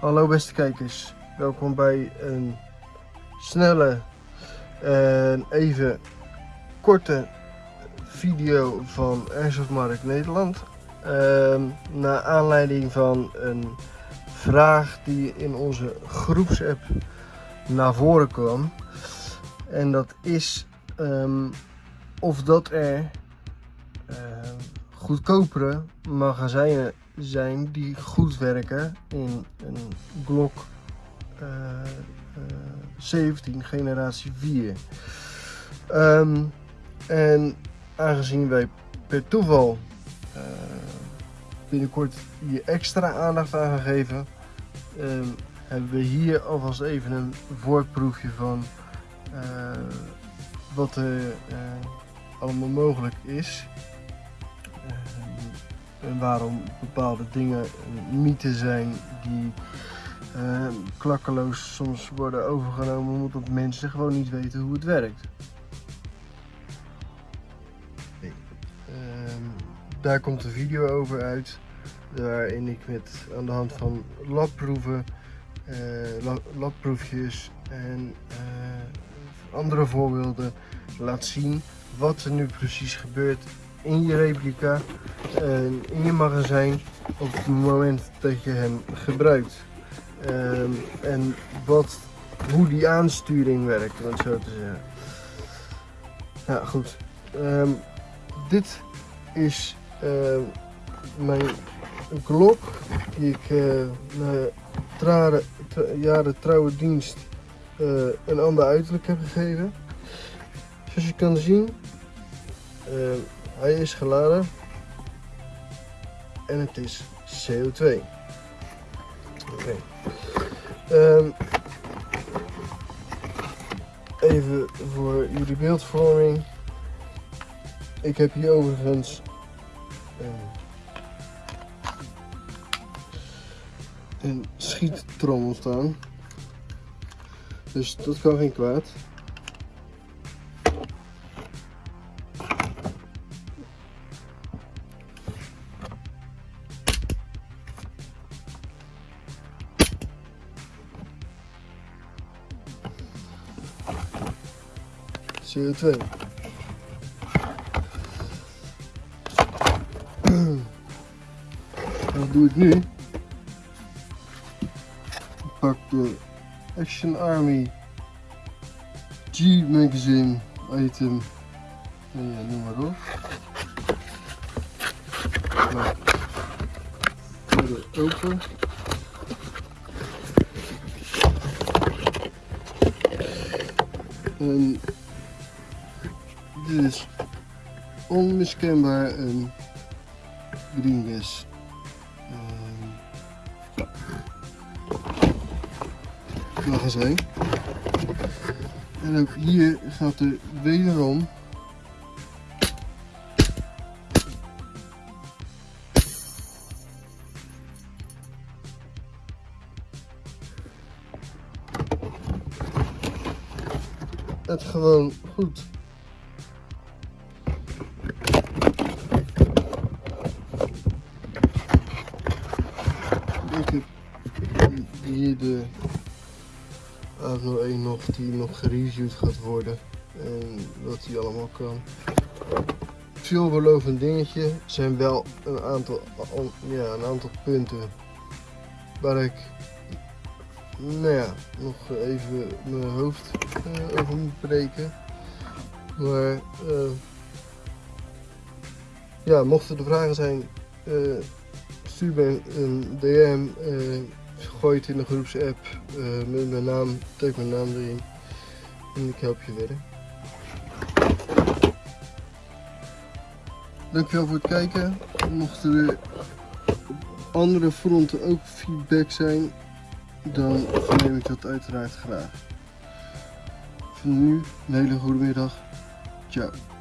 Hallo beste kijkers, welkom bij een snelle en even korte video van Airsoft Markt Nederland. Uh, naar aanleiding van een vraag die in onze groepsapp naar voren kwam. En dat is um, of dat er uh, goedkopere magazijnen zijn die goed werken in een Glock uh, uh, 17 generatie 4. Um, en aangezien wij per toeval uh, binnenkort hier extra aandacht aan gaan geven, um, hebben we hier alvast even een voorproefje van wat er allemaal mogelijk is. En waarom bepaalde dingen mythe zijn die uh, klakkeloos soms worden overgenomen omdat mensen gewoon niet weten hoe het werkt. Uh, daar komt een video over uit waarin ik met aan de hand van labproeven, uh, labproefjes en andere voorbeelden laat zien wat er nu precies gebeurt in je replica in je magazijn op het moment dat je hem gebruikt. Um, en wat, hoe die aansturing werkt, om het zo te zeggen. Ja, goed. Um, dit is uh, mijn klok die ik uh, na trare, tra jaren trouwe dienst uh, een ander uiterlijk heb gegeven. Zoals je kan zien, hij is geladen en het is CO2. Oké. Um, even voor jullie beeldvorming. Ik heb hier overigens um, een schiettrommel staan. Dus dat kan geen kwaad. CO2. Wat doe ik nu? Ik pak de Action Army G Magazine item. Ja, noem maar op. Maak verder open. En is onmiskenbaar een greenless uh, magazijn. En ook hier gaat er wederom het gewoon goed de A01 nog die nog gereviewd gaat worden en wat die allemaal kan. Veelbelovend dingetje zijn wel een aantal, ja, een aantal punten waar ik nou ja, nog even mijn hoofd uh, over moet breken. Maar uh, ja, mochten er vragen zijn, uh, stuur me een DM, gooi het in de groepsapp uh, met mijn naam, tag mijn naam erin en ik help je verder. Dankjewel voor het kijken. Mochten er op andere fronten ook feedback zijn, dan verneem ik dat uiteraard graag. Voor nu een hele goede middag. Ciao.